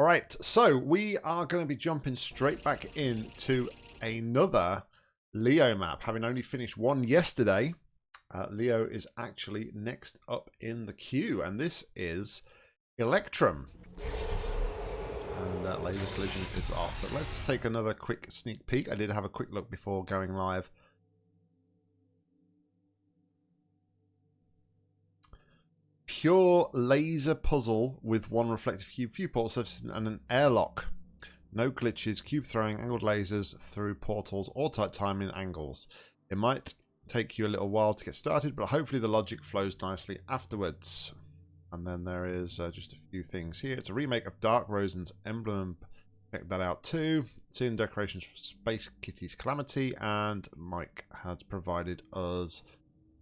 All right, so we are going to be jumping straight back into another Leo map. Having only finished one yesterday, uh, Leo is actually next up in the queue, and this is Electrum. And uh, laser collision is off. But let's take another quick sneak peek. I did have a quick look before going live. Pure laser puzzle with one reflective cube viewport surface and an airlock. No glitches, cube throwing, angled lasers through portals, or tight timing angles. It might take you a little while to get started, but hopefully the logic flows nicely afterwards. And then there is uh, just a few things here. It's a remake of Dark Rosen's Emblem. Check that out too. Seeing decorations for Space Kitty's Calamity. And Mike has provided us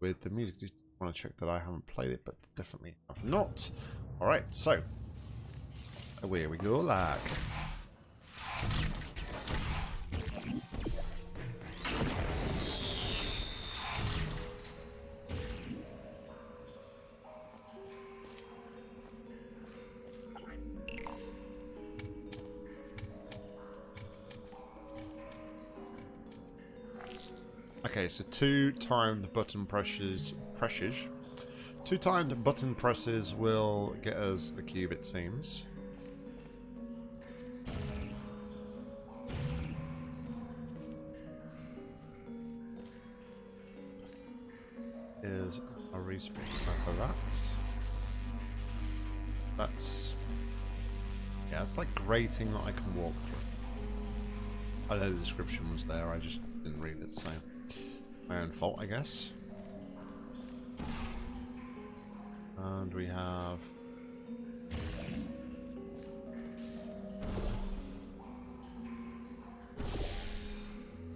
with the music. Want to check that I haven't played it, but definitely have not. Alright, so. Oh, Away we go, like. Okay, so two timed button presses, presses. Two timed button presses will get us the cube, it seems. Is a respawn for that. That's yeah, it's like grating that I can walk through. I know the description was there, I just didn't read it, so my own fault, I guess. And we have...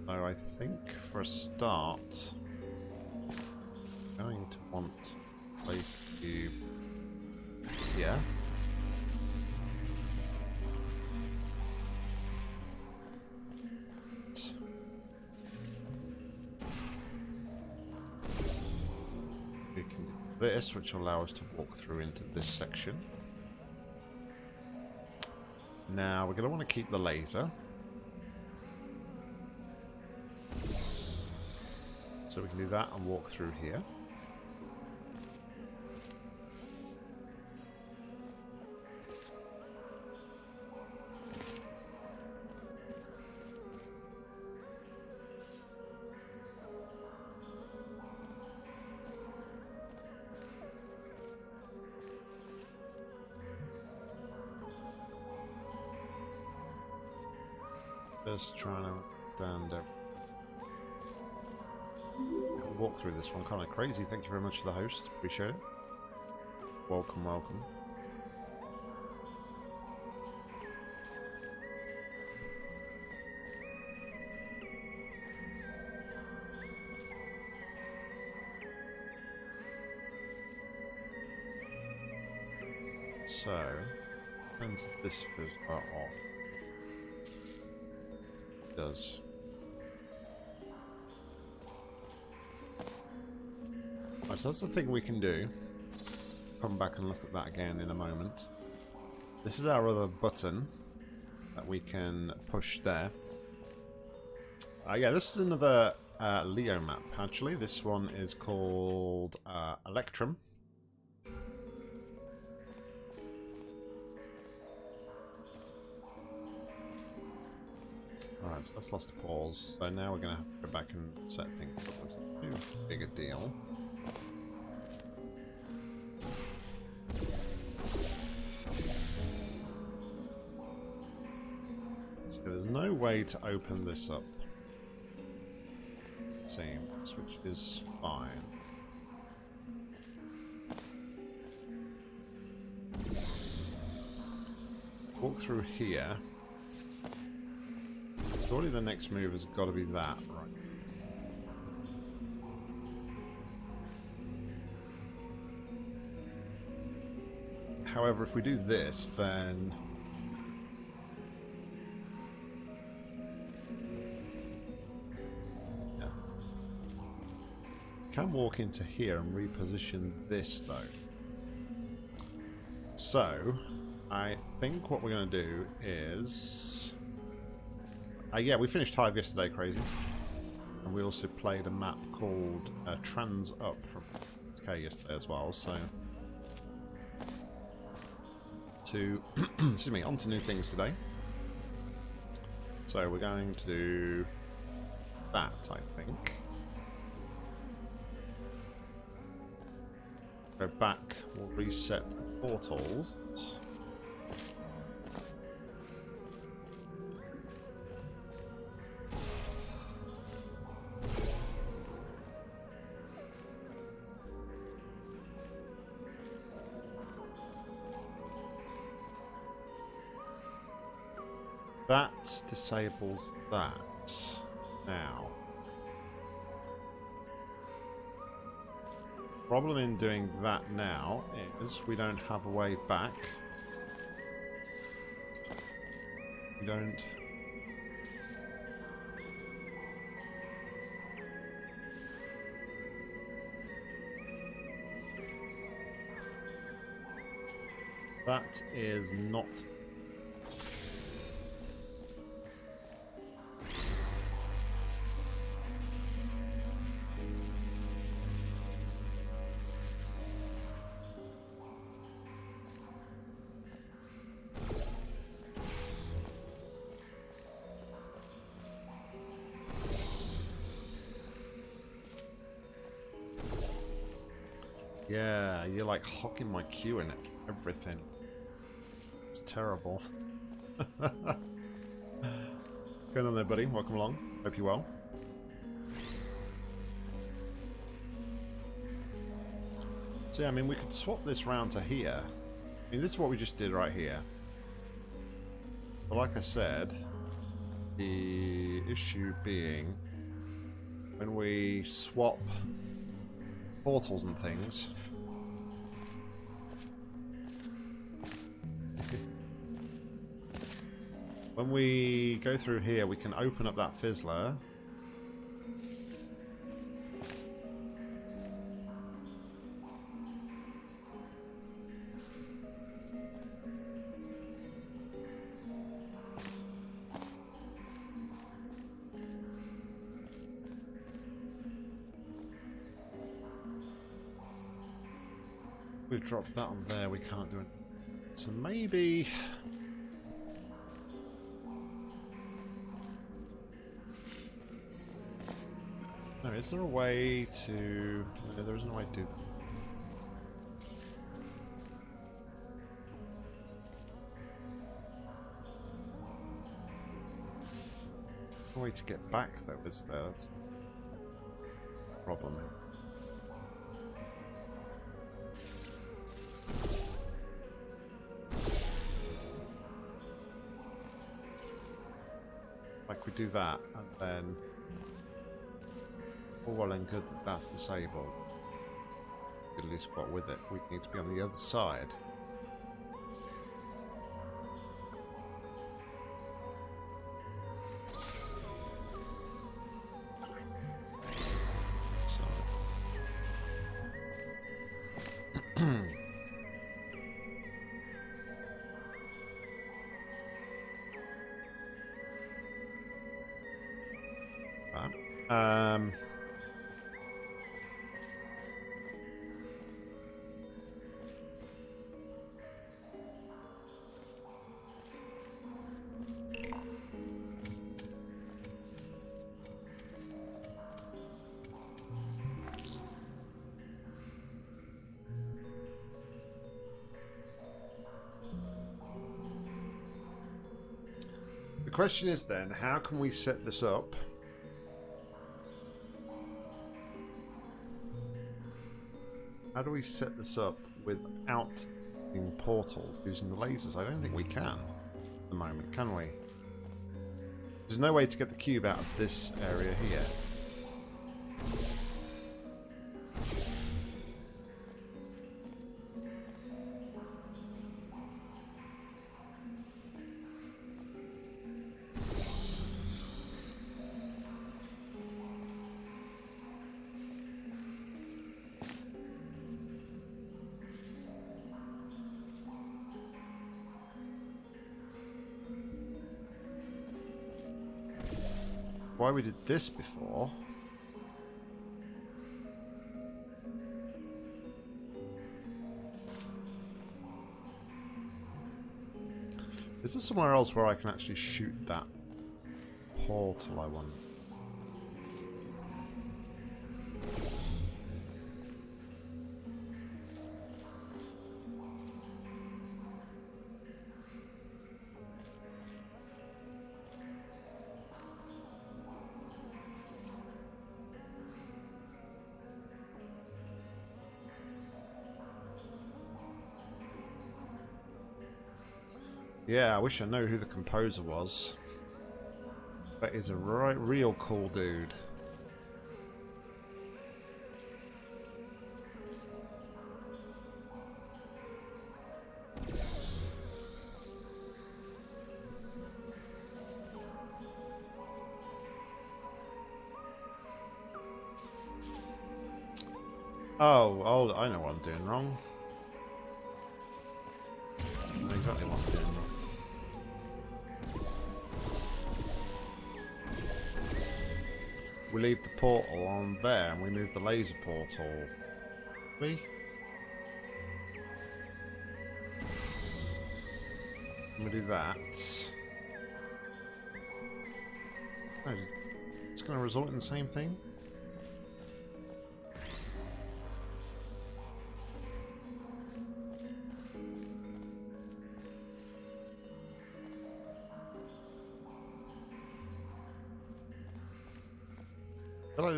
So I think for a start, I'm going to want place cube here. We can this, which will allow us to walk through into this section. Now, we're going to want to keep the laser. So we can do that and walk through here. Just trying to stand up. Walk through this one, kind of crazy. Thank you very much to the host. Appreciate it. Welcome, welcome. So, when's this for uh? Does. Right, so that's the thing we can do. Come back and look at that again in a moment. This is our other button that we can push there. Uh, yeah, this is another uh, Leo map, actually. This one is called uh, Electrum. That's lost the pause. So now we're going to have to go back and set things up big a deal. So there's no way to open this up. Seems, which is fine. Walk through here. Surely the next move has got to be that, right? However, if we do this, then... Can walk into here and reposition this, though. So, I think what we're going to do is... Uh, yeah, we finished Hive yesterday, crazy. And we also played a map called uh, Trans Up from K yesterday as well, so... To... excuse me, on to new things today. So we're going to do that, I think. Go back, we'll reset the portals. Disables that now. Problem in doing that now is we don't have a way back. We don't... That is not like hocking my queue and everything. It's terrible. Going on there, buddy? Welcome along. Hope you're well. Yeah, I mean, we could swap this round to here. I mean, this is what we just did right here. But like I said, the issue being when we swap portals and things. When we go through here, we can open up that fizzler. We've dropped that on there, we can't do it. So maybe... is there a way to... No, there isn't a way to. No way to get back though, is there? That's the problem. Like we do that, and then well and good that that's disabled. At least got with it. We need to be on the other side. Question is then, how can we set this up? How do we set this up without using portals, using the lasers? I don't think we can at the moment, can we? There's no way to get the cube out of this area here. Why we did this before. Is there somewhere else where I can actually shoot that portal I want? Yeah, I wish I knew who the composer was. That is a right, real cool dude. Oh, oh, I know what I'm doing wrong. Portal on there and we move the laser portal. We? We do that. Oh, it's going to result in the same thing?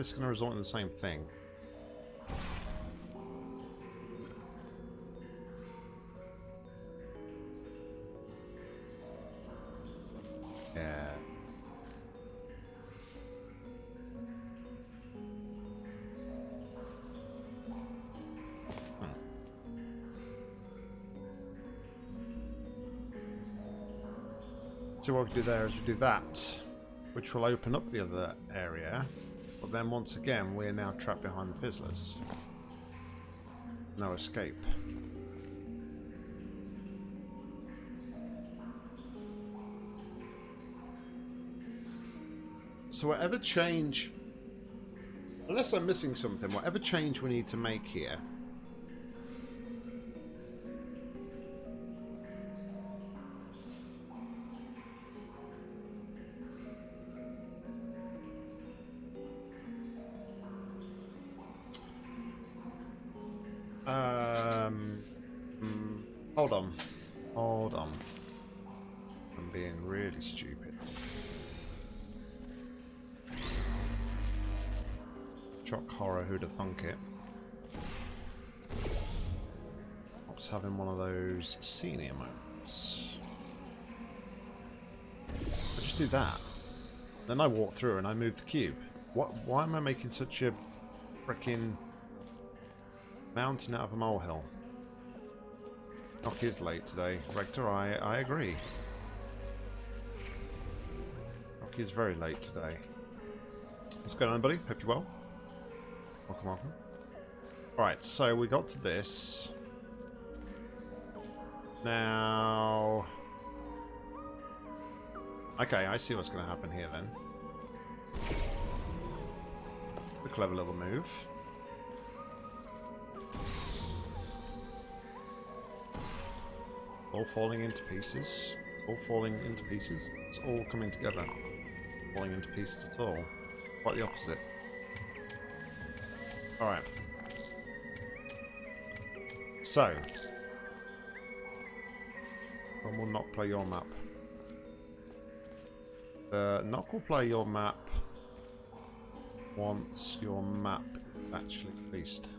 I feel like this is going to result in the same thing. Yeah. Hmm. So what we do there is we do that, which will open up the other area. Then once again, we're now trapped behind the fizzlers. No escape. So whatever change... Unless I'm missing something, whatever change we need to make here... Then I walk through and I move the cube. What? Why am I making such a freaking mountain out of a molehill? Nock is late today. Rector, I, I agree. Nock is very late today. What's going on, buddy? Hope you're well. Welcome, welcome. Alright, so we got to this. Now... Okay, I see what's going to happen here then. Clever little move. All falling into pieces. All falling into pieces. It's all coming together. Falling into pieces at all. Quite the opposite. Alright. So. When will not play your map? Uh, Nock will play your map once your map is actually released.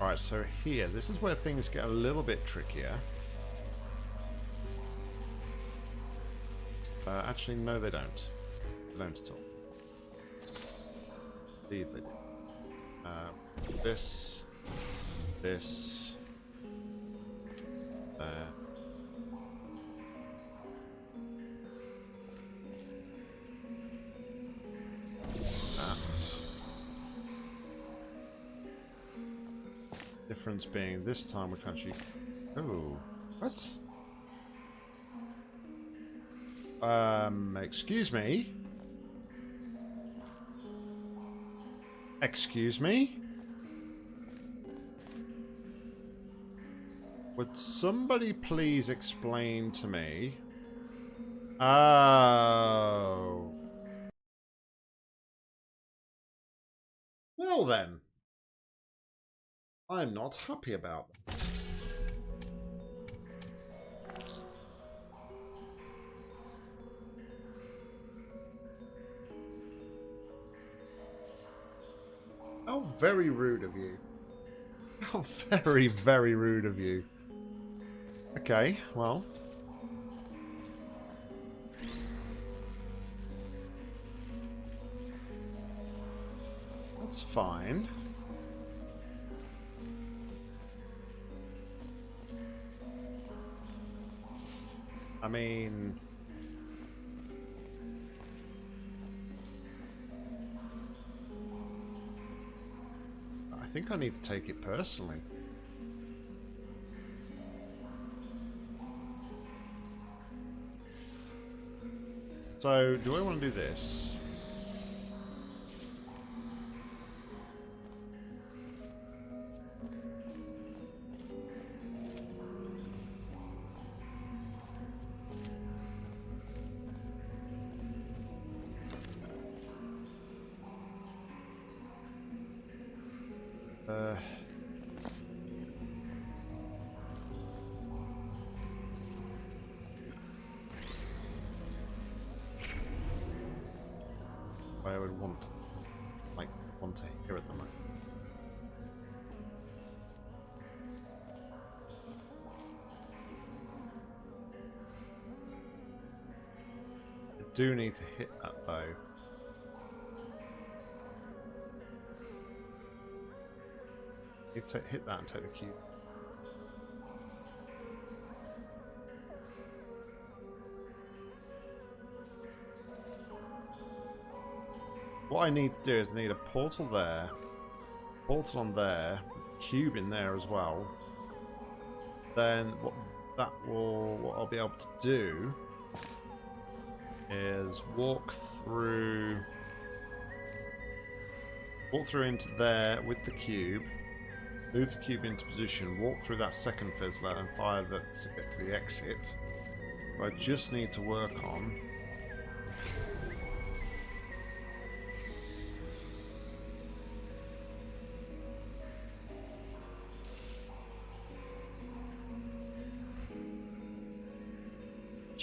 Alright, so here, this is where things get a little bit trickier. Uh, actually, no they don't. They don't at all. Indeed they do. Uh, this, this, there. Difference being this time we can actually... Oh, what? Um, excuse me? Excuse me? Would somebody please explain to me? Oh. Well then. I'm not happy about. How very rude of you. How very, very rude of you. Okay, well. That's fine. I mean... I think I need to take it personally. So, do I want to do this? I would want, like, want to hear at the moment. I do need to hit that though. Need to hit that and take the cube. What I need to do is I need a portal there, portal on there, cube in there as well. Then what that will, what I'll be able to do is walk through, walk through into there with the cube, move the cube into position, walk through that second fizzler and fire that to get to the exit. I just need to work on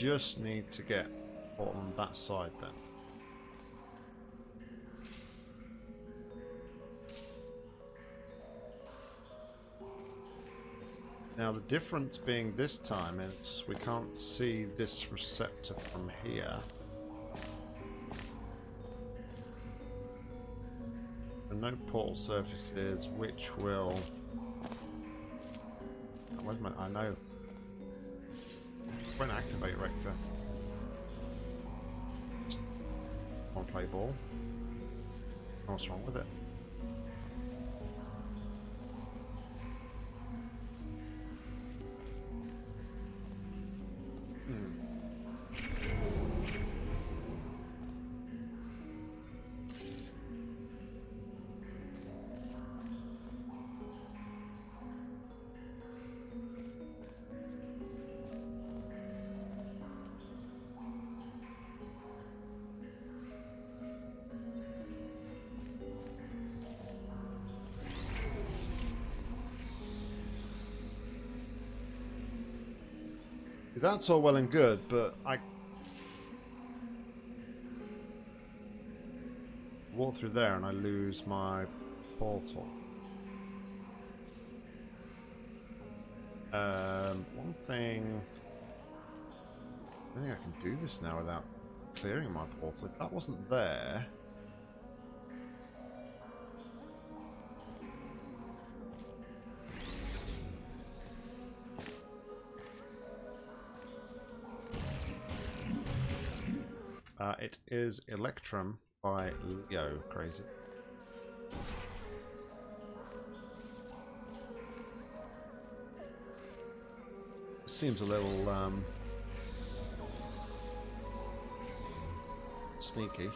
just need to get on that side then. Now the difference being this time is we can't see this receptor from here. Are no portal surfaces which will... I know when activate Rector. Want to play ball? What's wrong with it? That's all well and good, but I walk through there and I lose my portal. Um, one thing... I think I can do this now without clearing my portal. If that wasn't there... it is Electrum by Leo. Crazy. Seems a little um, sneaky.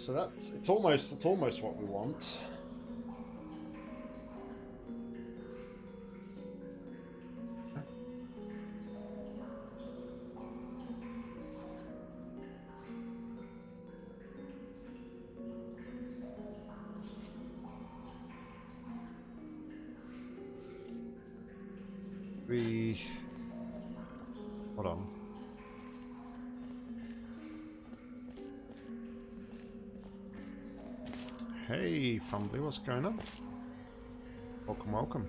So that's it's almost it's almost what we want. Fumbly, what's going on? Welcome, welcome.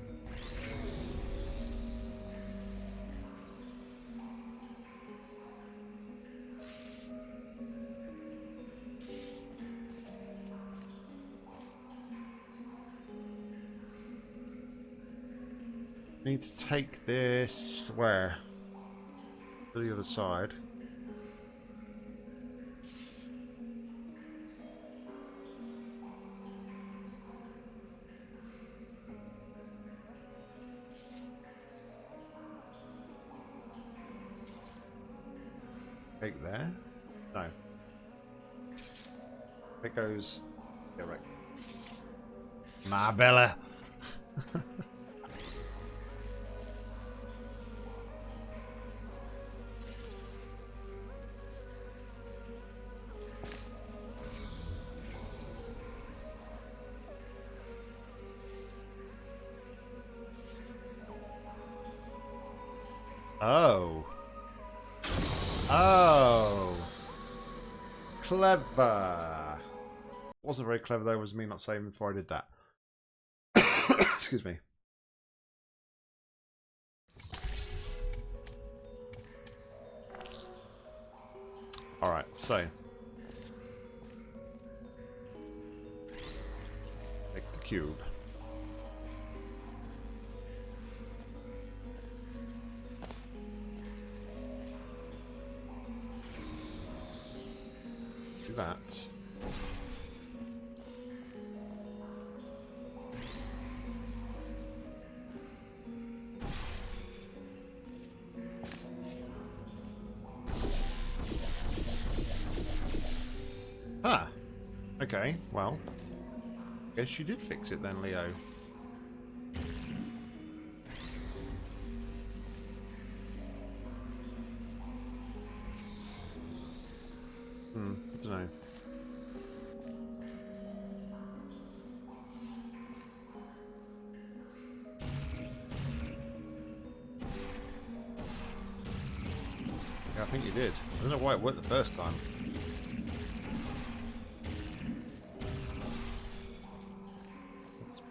Need to take this where? To the other side. It goes. Yeah, right. Marbella. Oh. Oh. Clever. Wasn't very clever though, was me not saying before I did that. Excuse me. Alright, so. Take the cube. Guess you did fix it then, Leo.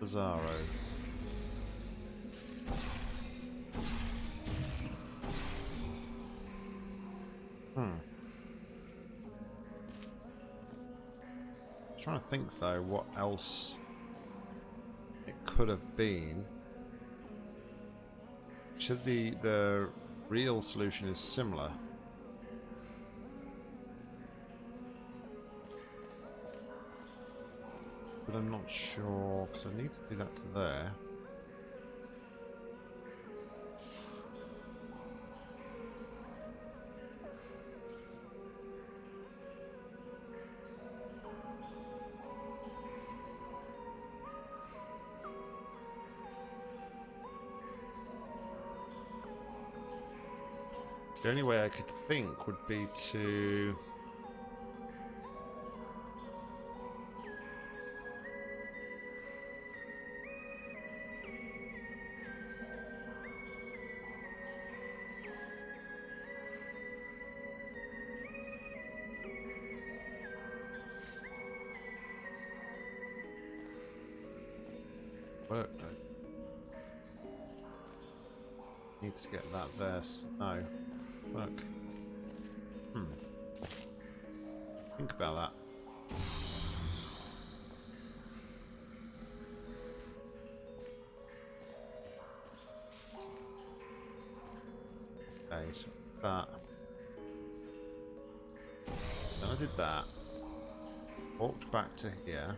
Bizarro. Hmm. trying to think though what else it could have been. Should the the real solution is similar. I'm not sure because I need to do that to there. The only way I could think would be to that No. Look. Hmm. Think about that. Okay, so that. Then I did that. Walked back to here.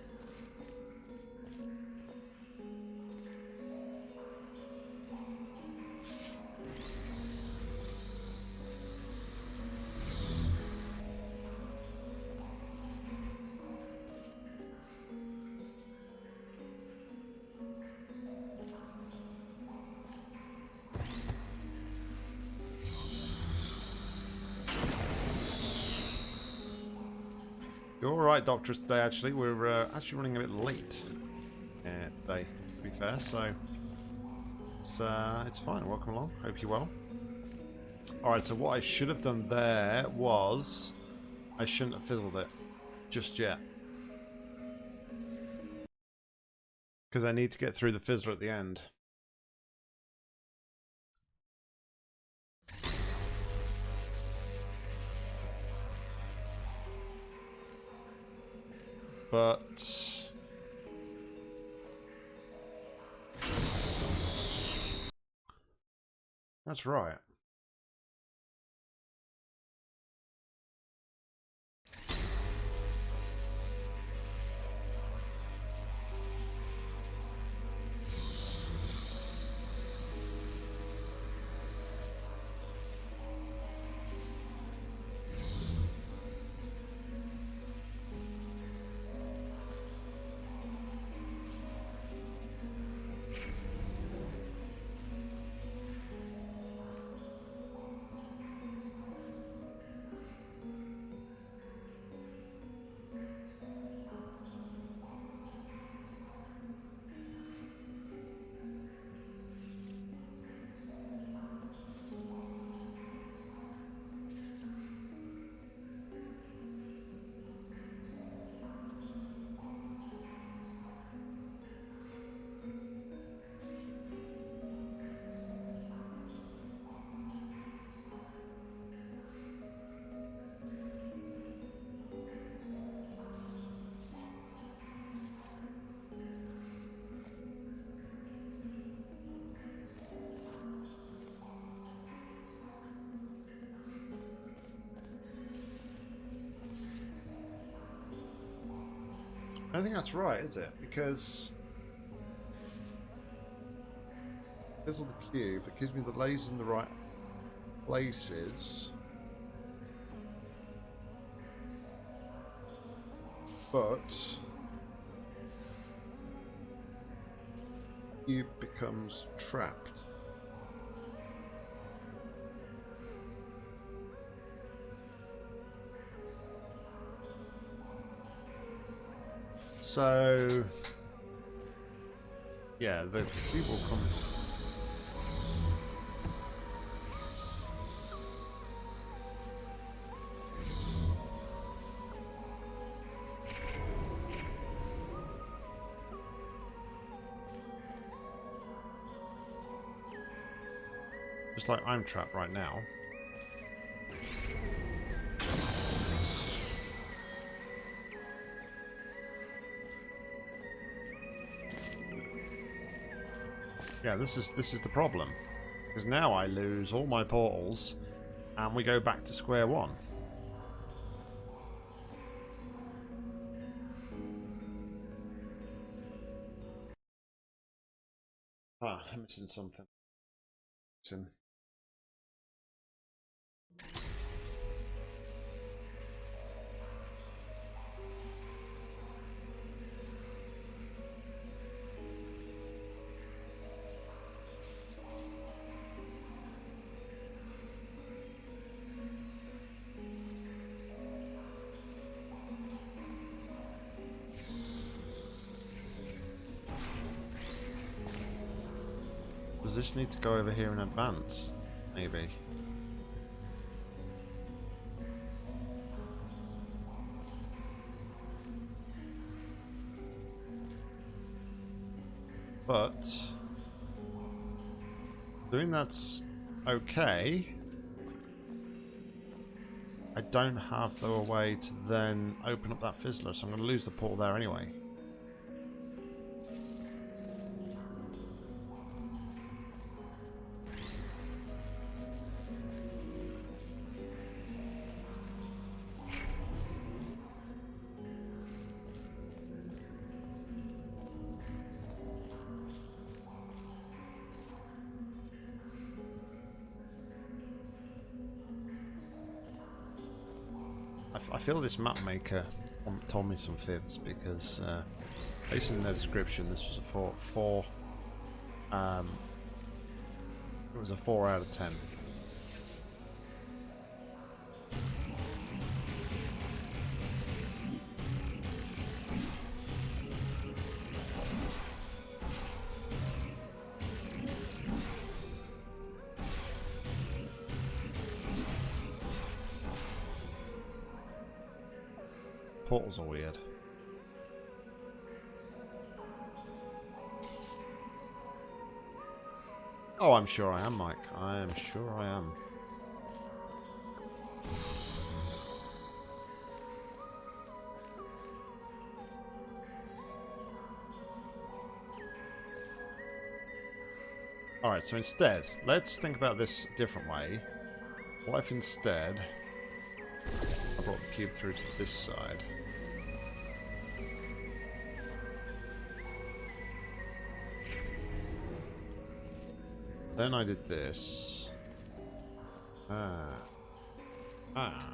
You're all right, Doctor, today, actually. We're uh, actually running a bit late uh, today, to be fair, so it's, uh, it's fine. Welcome along. Hope you're well. Alright, so what I should have done there was I shouldn't have fizzled it just yet. Because I need to get through the fizzler at the end. But that's right. I don't think that's right, is it? Because fizzle the cube, it gives me the lasers in the right places. But cube becomes trapped. So, yeah, the people come. Just like I'm trapped right now. Yeah, this is this is the problem. Because now I lose all my portals and we go back to square one. Ah, I'm missing something. Missing. This need to go over here in advance? Maybe. But doing that's okay, I don't have the way to then open up that fizzler, so I'm going to lose the portal there anyway. Feel this map maker told me some fibs because uh, based on their description, this was a four, four um, it was a four out of ten. Portals are weird. Oh, I'm sure I am, Mike. I am sure I am. Alright, so instead, let's think about this different way. What if instead The cube through to this side? Then I did this. Ah. Ah.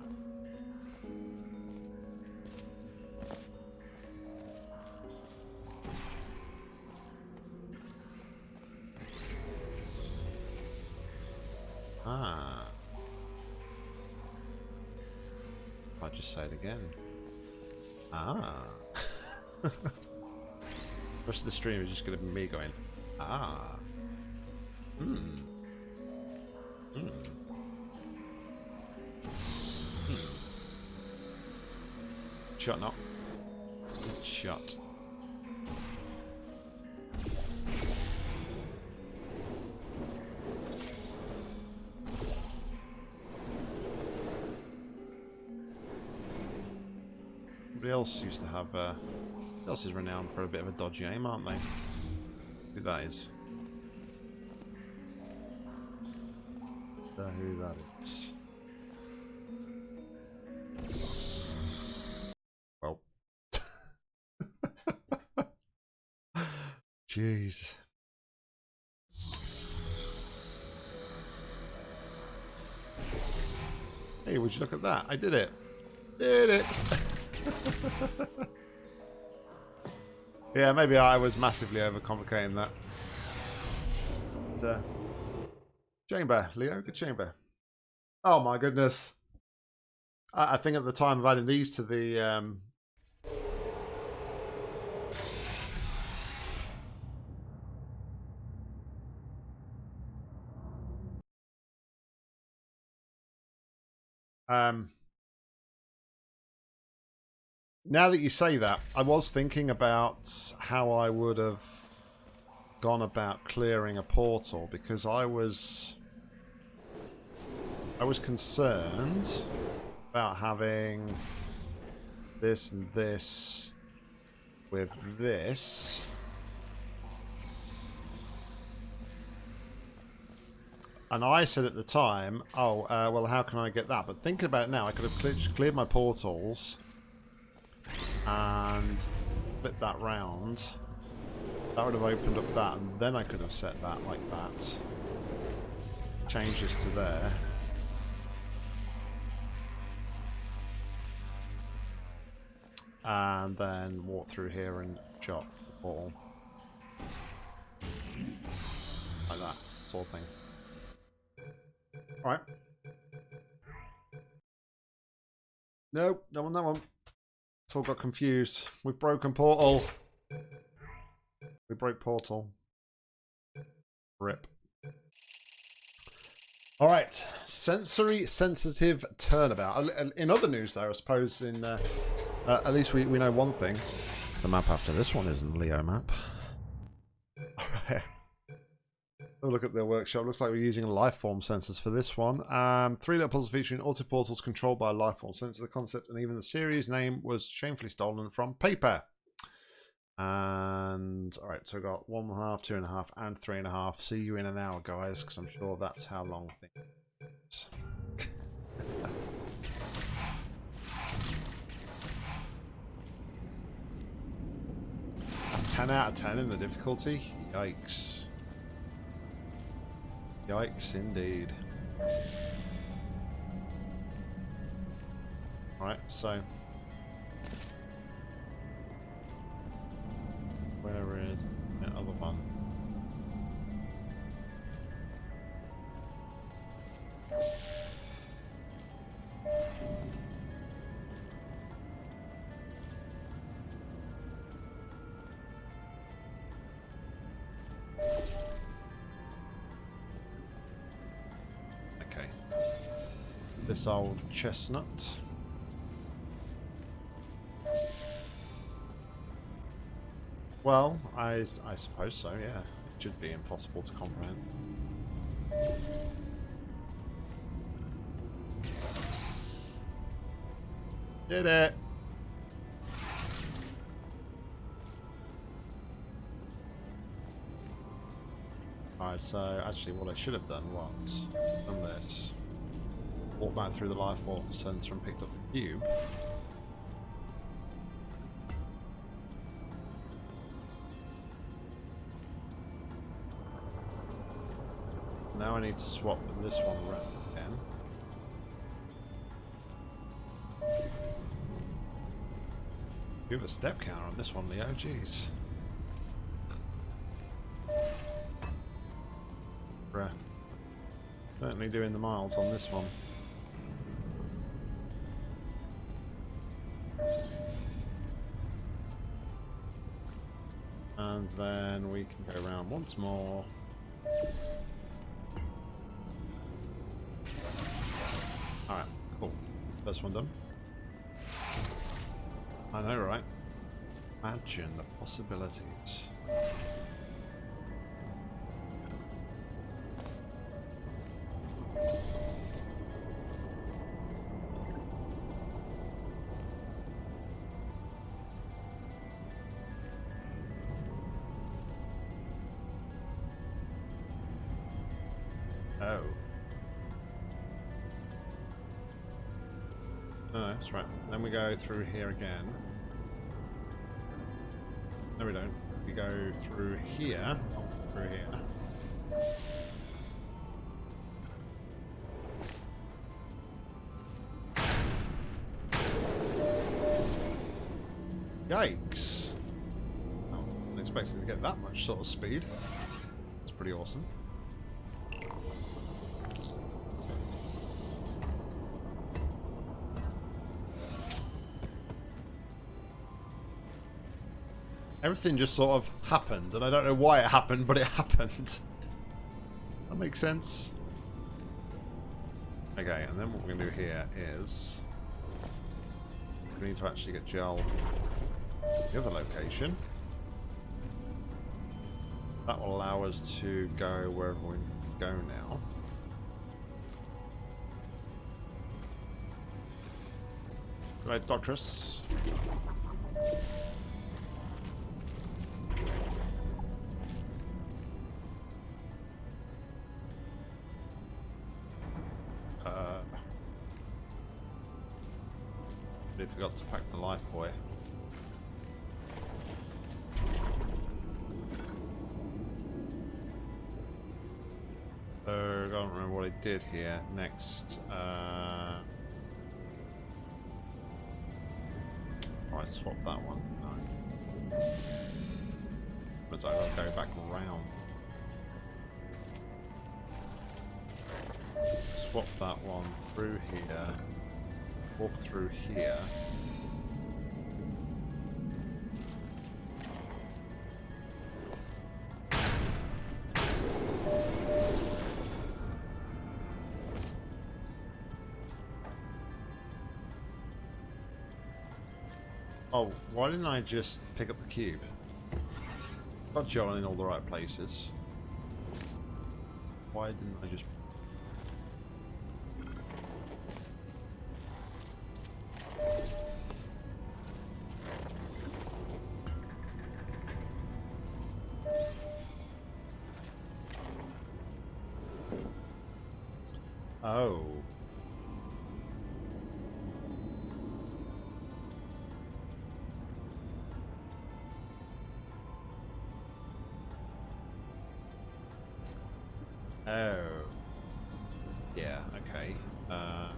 Again. Ah. the rest of the stream is just going to be me going, ah. Hmm. Hmm. Hmm. Shut up. Shut. Else used to have, uh, else is renowned for a bit of a dodgy aim, aren't they? Who that is. who that is. Well. Jeez. Hey, would you look at that? I did it. Did it. yeah, maybe I was massively overcomplicating that. But, uh, Chamber, Leo, good chamber. Oh my goodness. I, I, think at the time of adding these to the um, um now that you say that, I was thinking about how I would have gone about clearing a portal because I was I was concerned about having this and this with this. And I said at the time, oh, uh, well, how can I get that? But thinking about it now, I could have cleared, cleared my portals and flip that round. That would have opened up that, and then I could have set that like that. Changes to there. and then walk through here and chop the portal. Like that, sort of thing. Alright. No one, that one. It's all got confused. We've broken portal. We broke portal. Rip. All right, sensory sensitive turnabout. In other news, though, I suppose in uh, uh, at least we, we know one thing. The map after this one isn't Leo map. Have a look at their workshop. Looks like we're using life form sensors for this one. Um, three little puzzles featuring auto portals controlled by a life form sensor. The concept and even the series name was shamefully stolen from paper. And all right, so we've got one and a half, two and a half, and three and a half. See you in an hour, guys, because I'm sure that's how long things. that's 10 out of 10 in the difficulty. Yikes. Yikes, indeed. Right, so Where is the other one? This old chestnut. Well, I, I suppose so, yeah. It should be impossible to comprehend. Did it! Alright, so actually what I should have done was done this. Walked back through the life form sensor and picked up the cube. Now I need to swap this one around again. You have a step counter on this one, Leo. Jeez. Bruh. Certainly doing the miles on this one. Once more. First one done. I know, right? Imagine the possibilities. Go through here again. No, we don't. We go through here. Oh, through here. Yikes. Oh, wasn't expecting to get that much sort of speed. It's pretty awesome. Everything just sort of happened, and I don't know why it happened, but it happened. that makes sense. Okay, and then what we're going to do here is... We need to actually get gel the other location. That will allow us to go wherever we go now. Right, Doctress. Did here. Next, uh... Oh, I swapped that one. No. Was I going to go back around? Swap that one through here walk through here. Why didn't I just pick up the cube? Got John in all the right places. Why didn't I just... okay. Uh,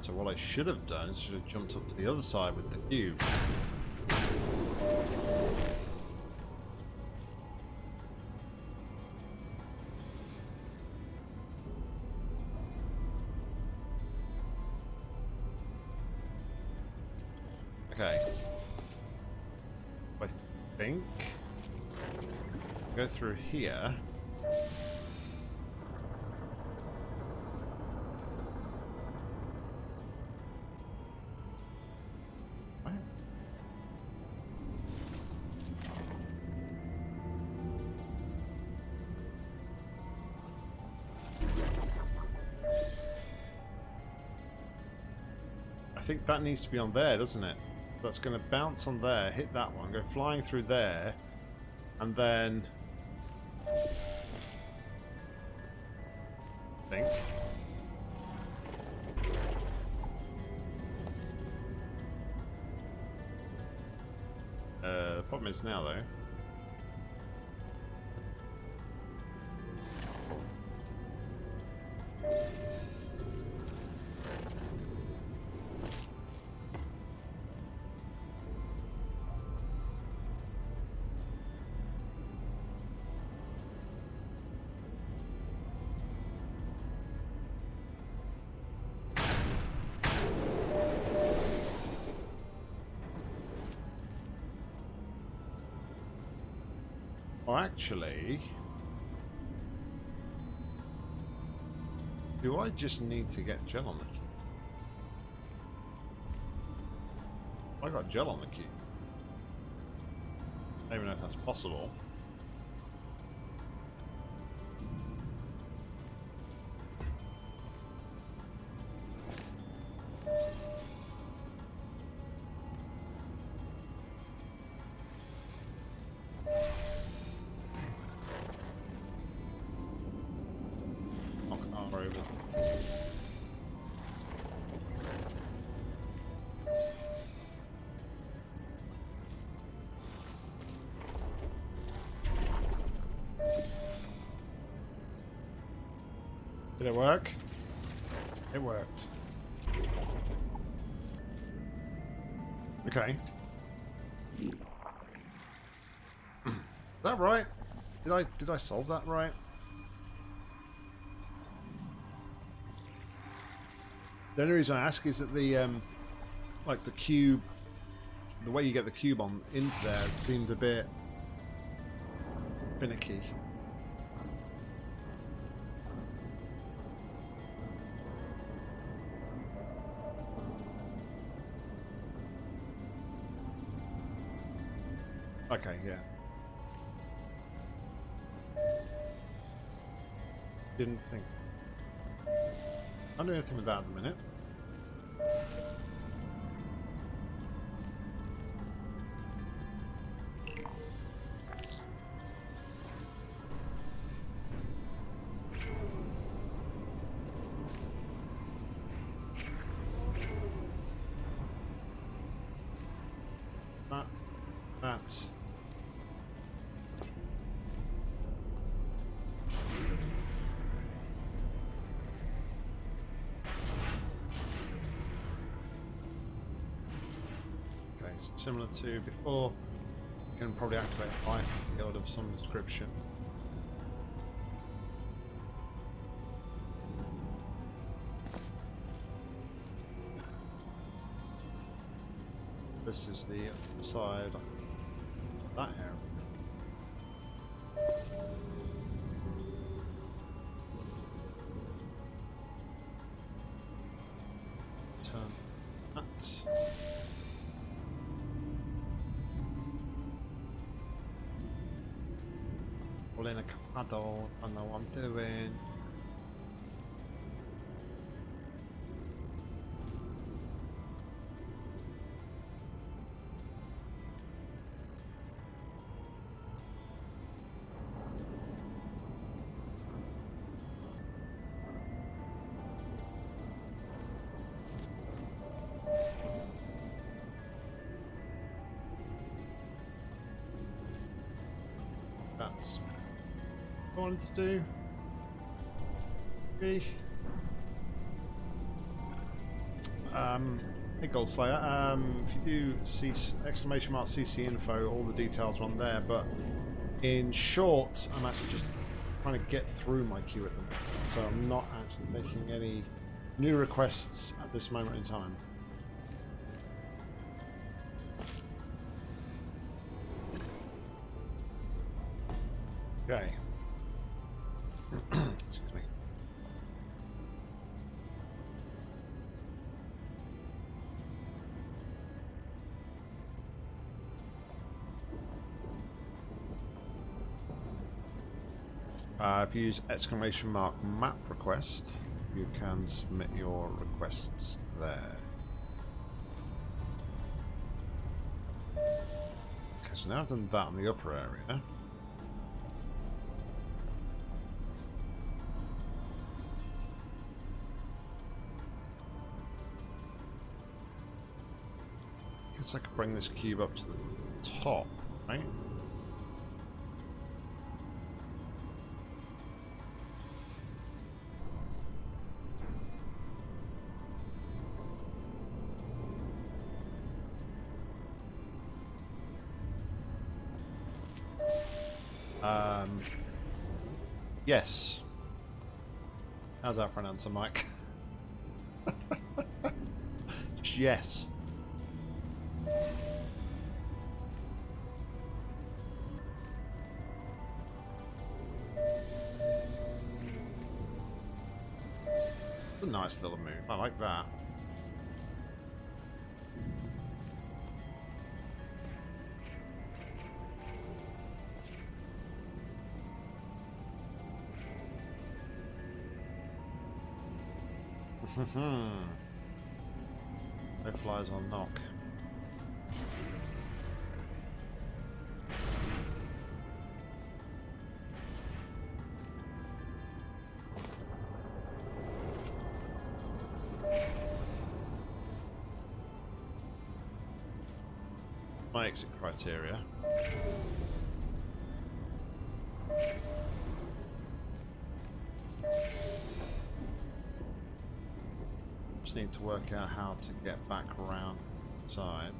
so what I should have done is should have jumped up to the other side with the cube. Okay. I think go through here. That needs to be on there, doesn't it? That's going to bounce on there, hit that one, go flying through there, and then... I think. Uh, the problem is now, though. Actually... Do I just need to get gel on the key? I got gel on the key. I don't even know if that's possible. Did it work? It worked. Okay. Is that right? Did I did I solve that right? The only reason I ask is that the um, like the cube, the way you get the cube on into there seemed a bit finicky. Didn't think. Can't do anything with that at the minute. Similar to before, you can probably activate a fire field of some description. This is the side in don't, I know what I'm doing. That's wanted to. Um, hey Goldslayer, um, if you do C exclamation mark CC info, all the details are on there, but in short, I'm actually just trying to get through my queue at the moment, so I'm not actually making any new requests at this moment in time. Okay. Use exclamation mark map request, you can submit your requests there. Okay, so now I've done that in the upper area. I guess I could bring this cube up to the top, right? Answer, Mike? yes. Mm-hmm. no flies on knock. my exit criteria. Need to work out how to get back around side.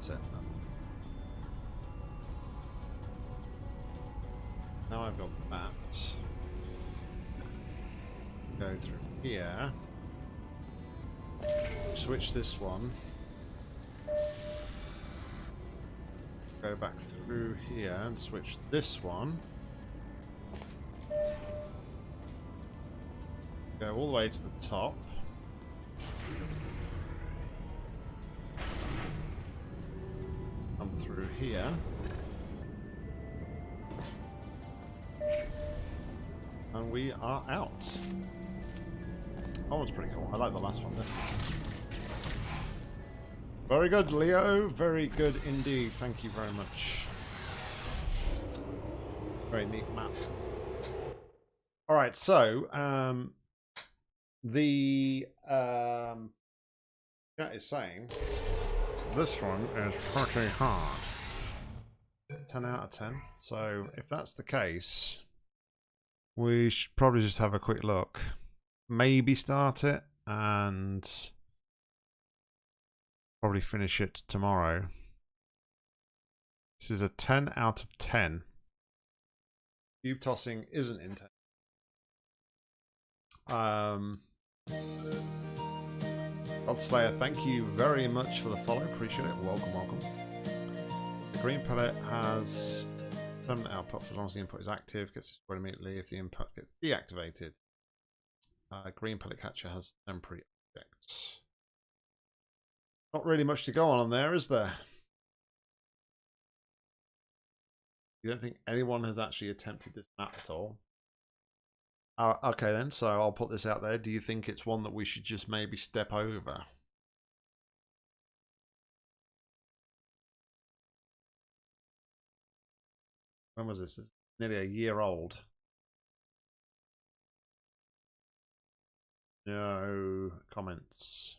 That's it. Now I've got that. Go through here. Switch this one. Go back through here and switch this one. Go all the way to the top. I like the last one. Very good, Leo. Very good indeed. Thank you very much. Very neat map. All right, so um, the um, chat is saying this one is pretty hard. 10 out of 10. So if that's the case, we should probably just have a quick look. Maybe start it and probably finish it tomorrow. This is a 10 out of 10. Cube tossing isn't intense. Um, Godslayer, thank you very much for the follow. Appreciate it. Welcome, welcome. The green pellet has permanent output for as long as the input is active. Gets destroyed immediately if the input gets deactivated. Uh, green pellet catcher has temporary objects. Not really much to go on on there, is there? You don't think anyone has actually attempted this map at all? Uh, okay then, so I'll put this out there. Do you think it's one that we should just maybe step over? When was this? It's nearly a year old. No comments.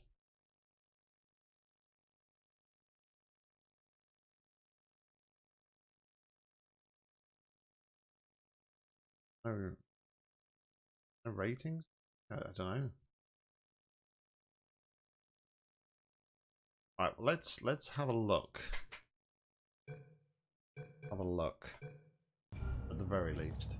No no ratings? I, I don't know. All right, well, let's let's have a look. Have a look, at the very least.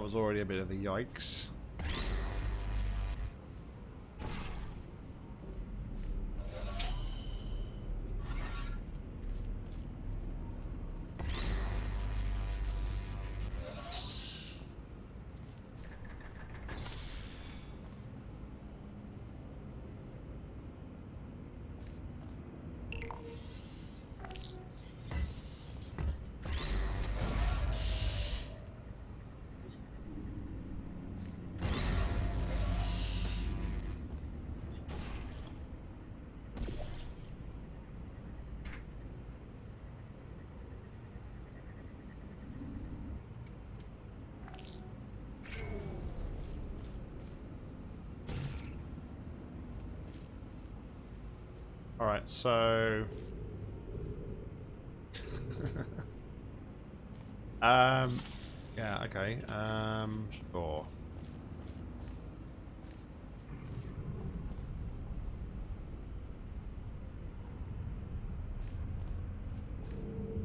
That was already a bit of a yikes. Alright, so... um, yeah, okay. Um, sure.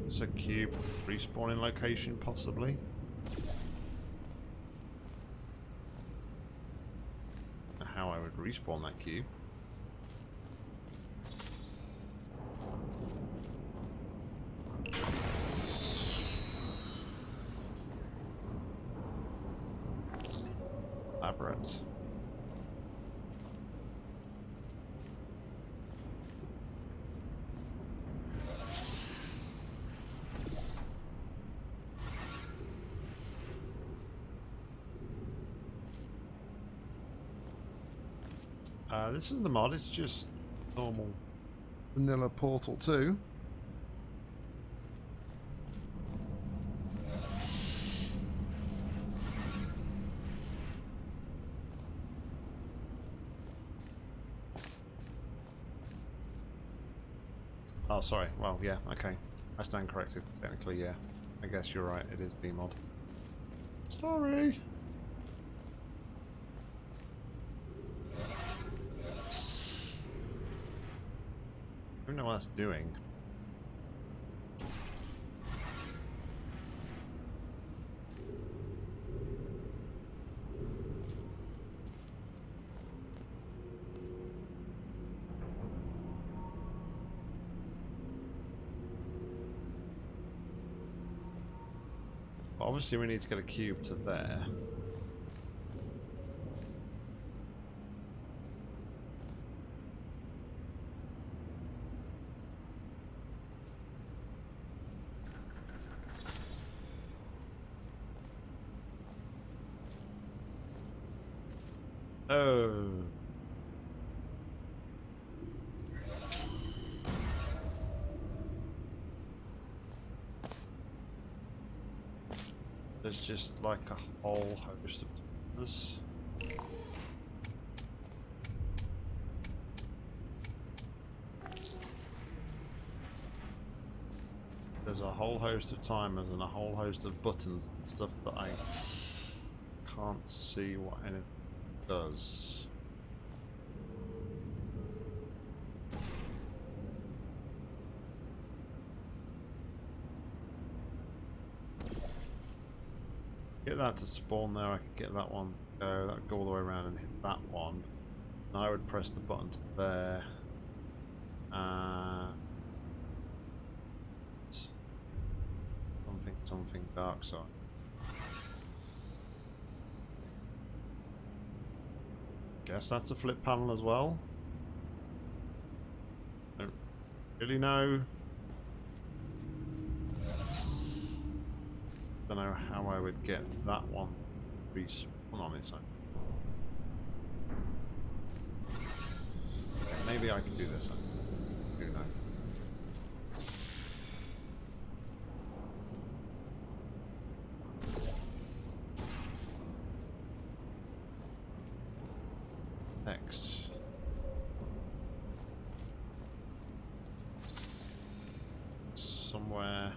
It's a cube respawning location, possibly. How I would respawn that cube. Labyrinth. Uh, this isn't the mod, it's just normal vanilla Portal 2. Oh, sorry. Well, yeah, okay. I stand corrected. Technically, yeah. I guess you're right. It is BEEmod. Sorry. That's doing. Obviously we need to get a cube to there. Oh. Just like a whole host of timers. There's a whole host of timers and a whole host of buttons and stuff that I can't see what anything does. Get that to spawn there, I could get that one to go, that would go all the way around and hit that one. And I would press the button to there. Uh, something, something dark side. Guess that's a flip panel as well. Don't really know. Don't know how I would get that one respawn on its own. Maybe I can do this. I do know. Next. Somewhere.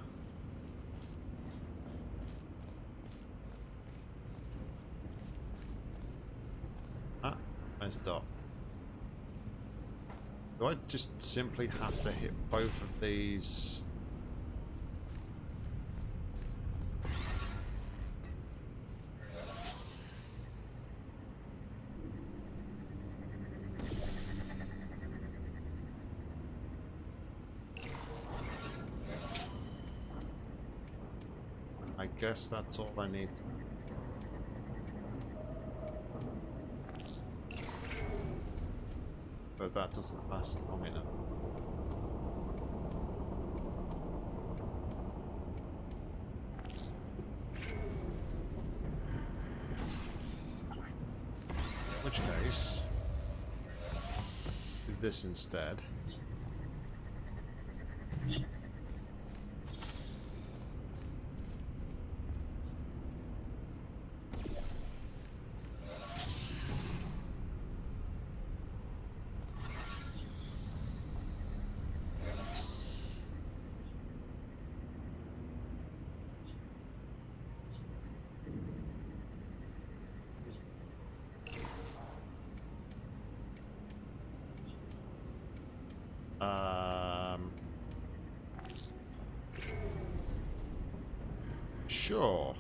Ah, nice dot. Do I just simply have to hit both of these? I guess that's all I need. But that doesn't last long enough. In which case, do this instead. Sure.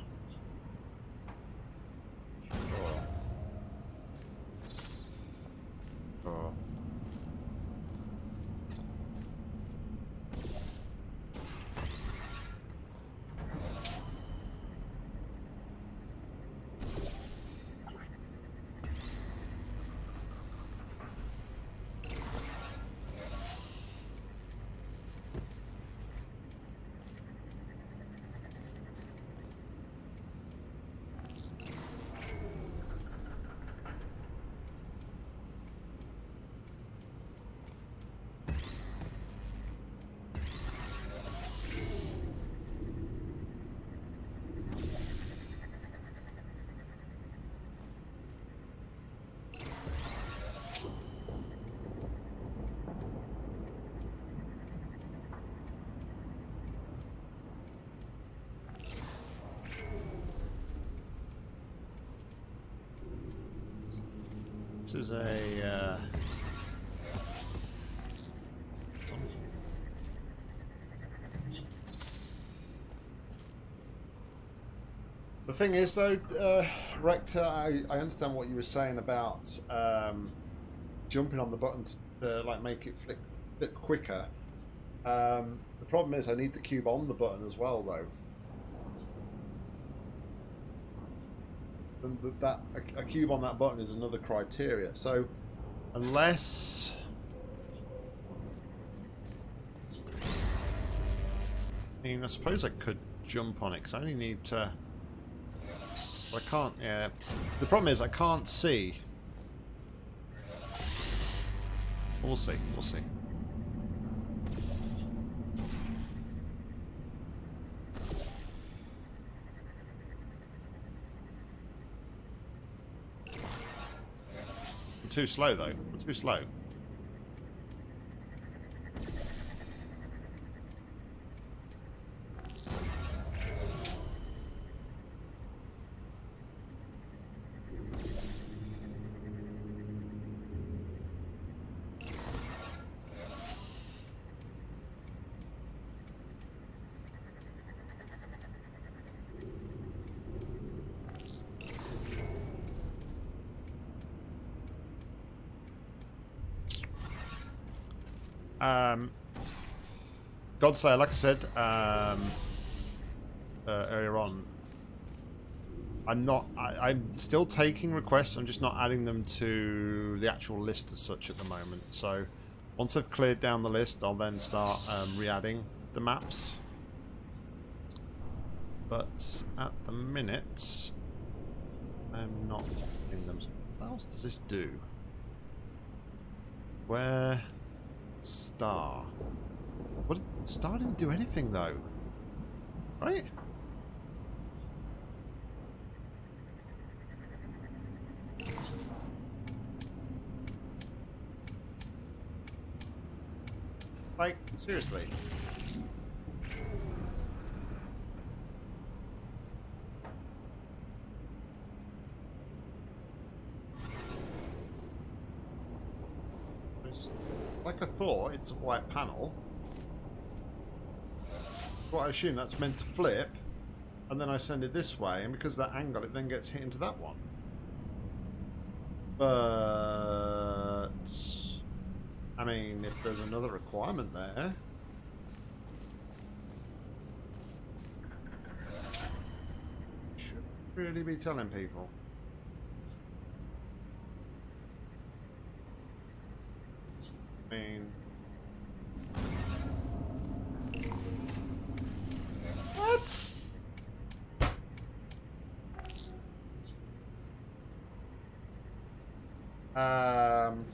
This is a uh. The thing is, though, uh, Rector, I, I understand what you were saying about um, jumping on the button to like make it flick, flick quicker. Um, the problem is, I need the cube on the button as well, though. That, that a, a, cube on that button is another criteria. So, unless I mean, I suppose I could jump on it because I only need to. I can't. Yeah. The problem is I can't see. We'll see. We'll see. Too slow, though. I'm too slow. Godslayer, like I said um, uh, earlier on, I'm not. I, am still taking requests. I'm just not adding them to the actual list as such at the moment. So once I've cleared down the list, I'll then start um, re-adding the maps. But at the minute, I'm not adding them. What else does this do? Where? Star. Star didn't do anything though. Right? Like, seriously. like I thought, it's a white panel. What I assume that's meant to flip, and then I send it this way, and because that angle, it then gets hit into that one. But... I mean, if there's another requirement there... Should really be telling people. mean... What? Um...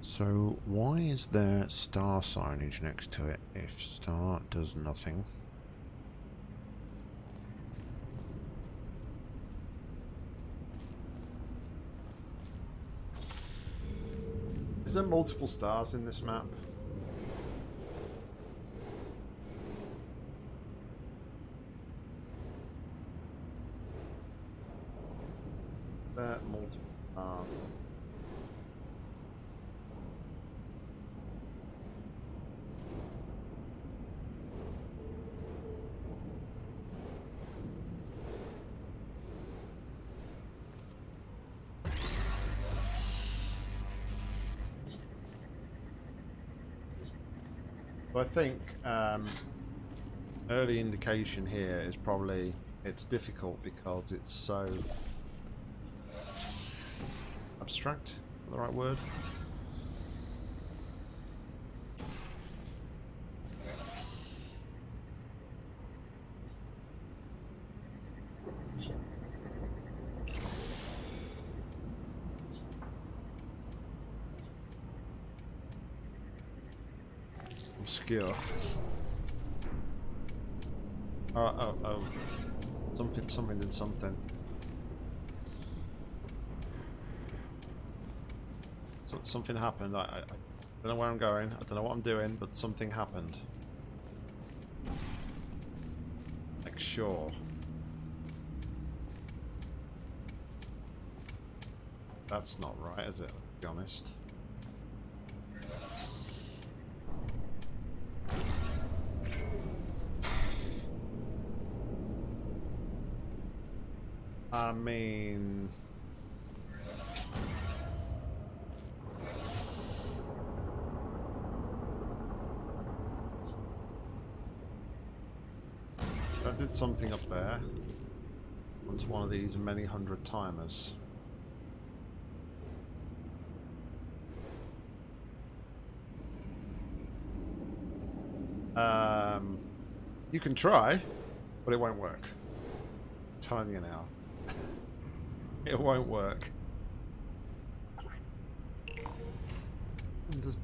So why is there star signage next to it if star does nothing? Is there multiple stars in this map? There multiple stars. I think um, early indication here is probably it's difficult because it's so abstract. The right word. obscure. Oh, oh, oh. Something, something did something. So, something happened. I, I, I don't know where I'm going. I don't know what I'm doing, but something happened. Like, sure. That's not right, is it? To be honest. I mean... That did something up there. Onto one of these many hundred timers. Um, you can try, but it won't work. I'm telling you now. it won't work. Does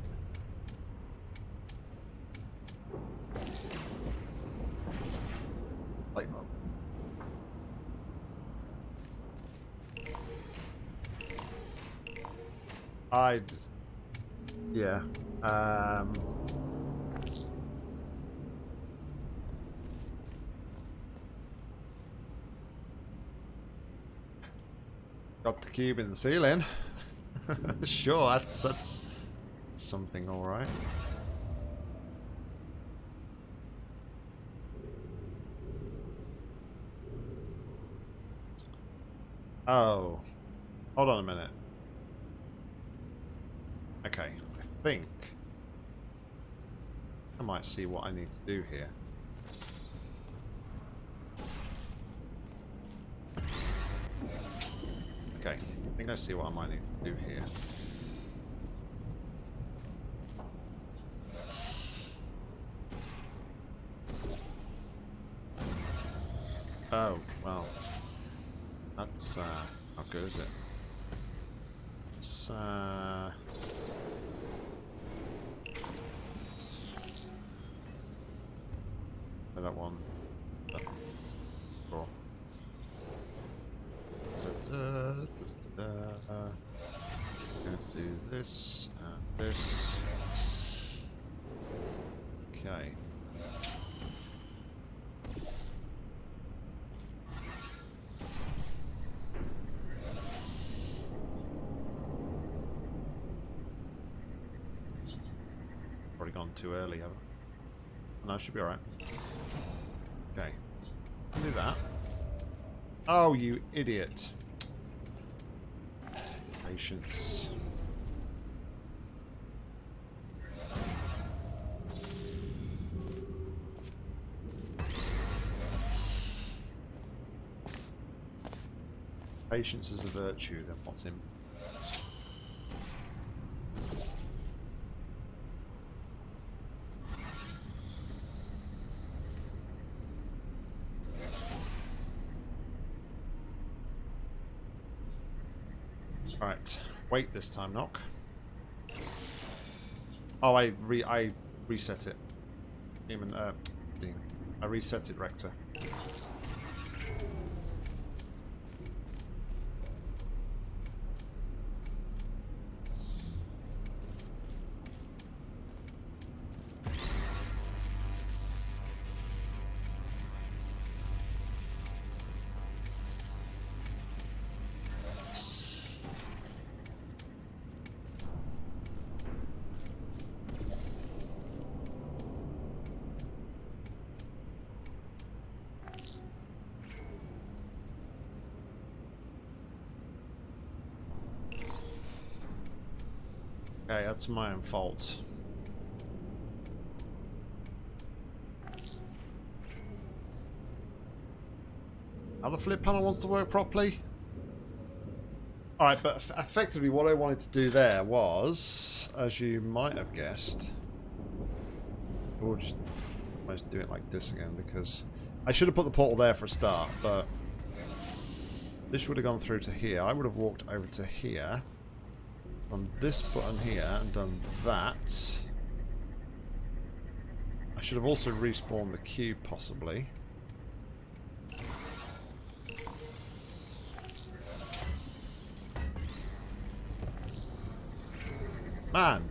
I just, yeah. Um, got the cube in the ceiling. sure, that's that's something, all right. Oh, hold on a minute. Okay, I think I might see what I need to do here. Okay, I think I see what I might need to do here. Oh, well. That's, uh, how good is it? It's, uh... that one. Cool. Gonna do this and this. Okay. Probably gone too early, have I? Should be alright. Okay. Do that. Oh, you idiot. Patience. Patience is a virtue, then what's in Right, wait this time, knock. Oh, I re I reset it. Demon, uh, Dean. I reset it, Rector. That's my own fault. Now the flip panel wants to work properly. Alright, but effectively what I wanted to do there was, as you might have guessed, we'll just do it like this again because I should have put the portal there for a start, but this would have gone through to here. I would have walked over to here on this button here and done that. I should have also respawned the cube, possibly. Man!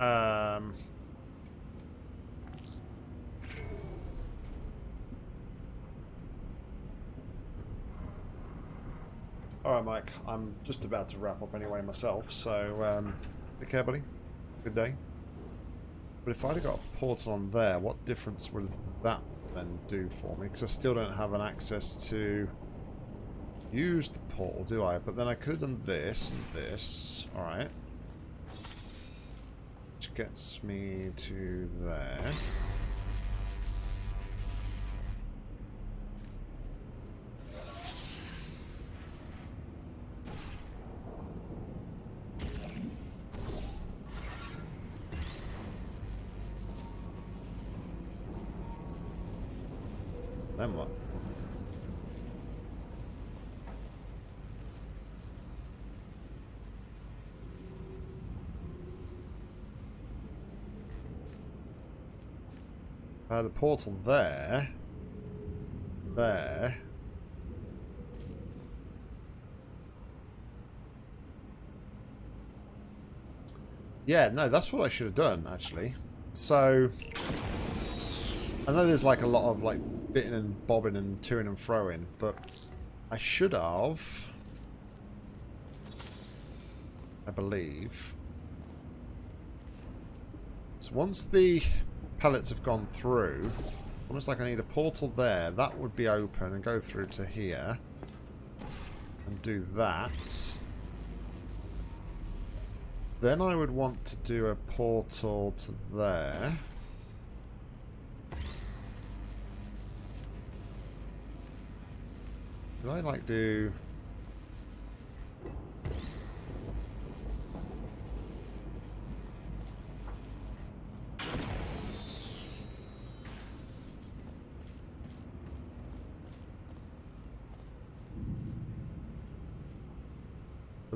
Um... Alright, Mike. I'm just about to wrap up anyway myself, so um, take care, buddy. Good day. But if I'd have got a portal on there, what difference would that then do for me? Because I still don't have an access to use the portal, do I? But then I could have done this and this. Alright. Which gets me to there. then what? Uh, the portal there. There. Yeah, no, that's what I should have done, actually. So, I know there's like a lot of like bitting and bobbing and toing and throwing, but I should have, I believe. So once the pellets have gone through, almost like I need a portal there, that would be open and go through to here and do that. Then I would want to do a portal to there. Did I like do...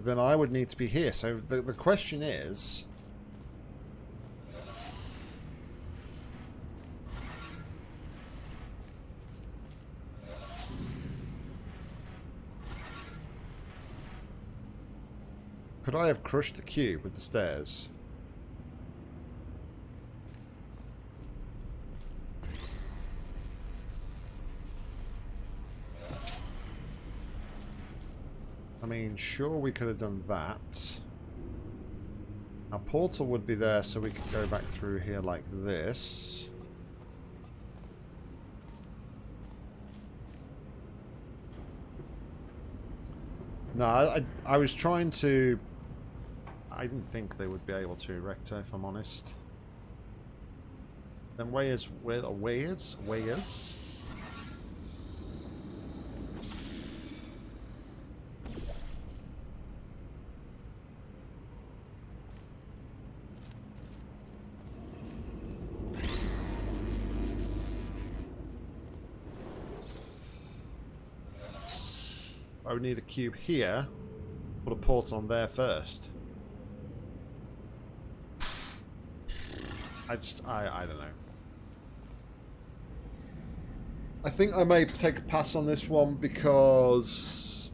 But then I would need to be here. So the, the question is... Could I have crushed the cube with the stairs? I mean, sure we could have done that. Our portal would be there so we could go back through here like this. No, I, I was trying to... I didn't think they would be able to erect if I'm honest. Then where's... Where, where's... Where's... I would need a cube here. Put a port on there first. I just, I, I don't know. I think I may take a pass on this one because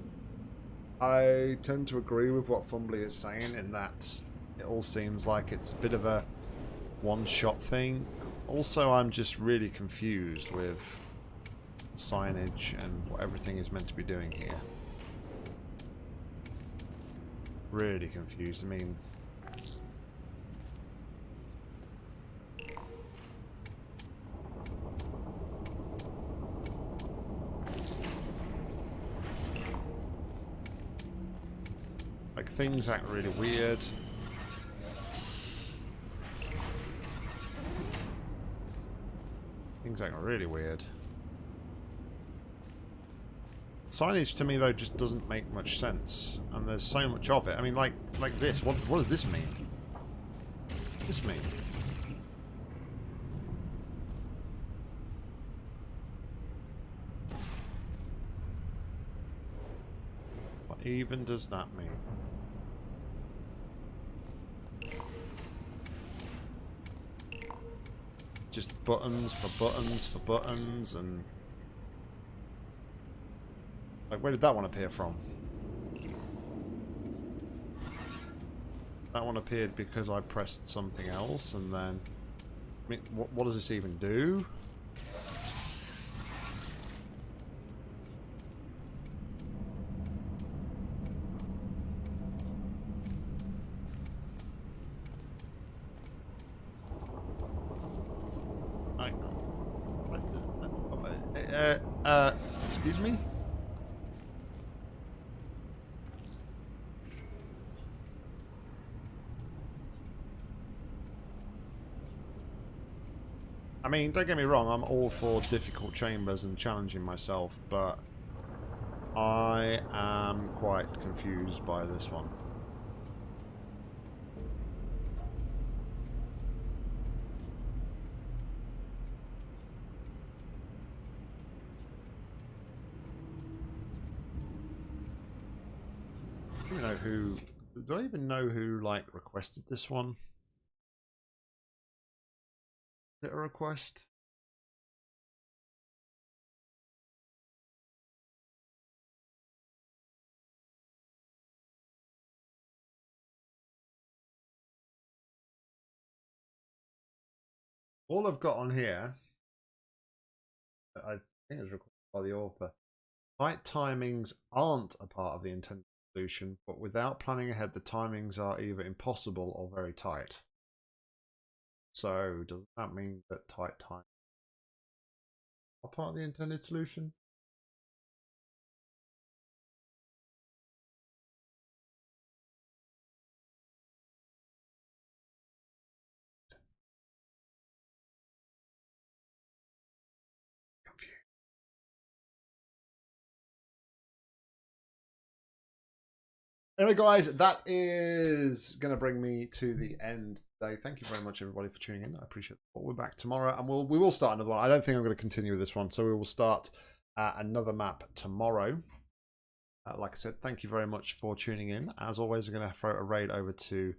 I tend to agree with what Fumbly is saying in that it all seems like it's a bit of a one-shot thing. Also, I'm just really confused with signage and what everything is meant to be doing here really confused. I mean... Like, things act really weird. Things act really weird. Signage to me though just doesn't make much sense, and there's so much of it. I mean, like like this. What what does this mean? What does this mean? What even does that mean? Just buttons for buttons for buttons and like, where did that one appear from? That one appeared because I pressed something else, and then... I mean, what, what does this even do? mean, don't get me wrong, I'm all for difficult chambers and challenging myself, but I am quite confused by this one. I don't even know who do I even know who like requested this one? Request? All I've got on here, I think it's requested by the author. Tight timings aren't a part of the intended solution, but without planning ahead, the timings are either impossible or very tight. So, does that mean that tight time are part of the intended solution? Anyway, guys, that is going to bring me to the end today. Thank you very much, everybody, for tuning in. I appreciate it. We're back tomorrow, and we'll we will start another one. I don't think I'm going to continue with this one, so we will start uh, another map tomorrow. Uh, like I said, thank you very much for tuning in. As always, we're going to throw a raid over to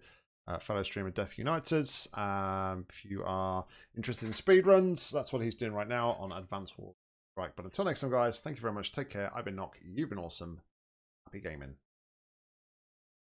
uh, fellow streamer Death United. Um, if you are interested in speedruns, that's what he's doing right now on Advance Wars. Right, but until next time, guys, thank you very much. Take care. I've been Nock. You've been awesome. Happy gaming.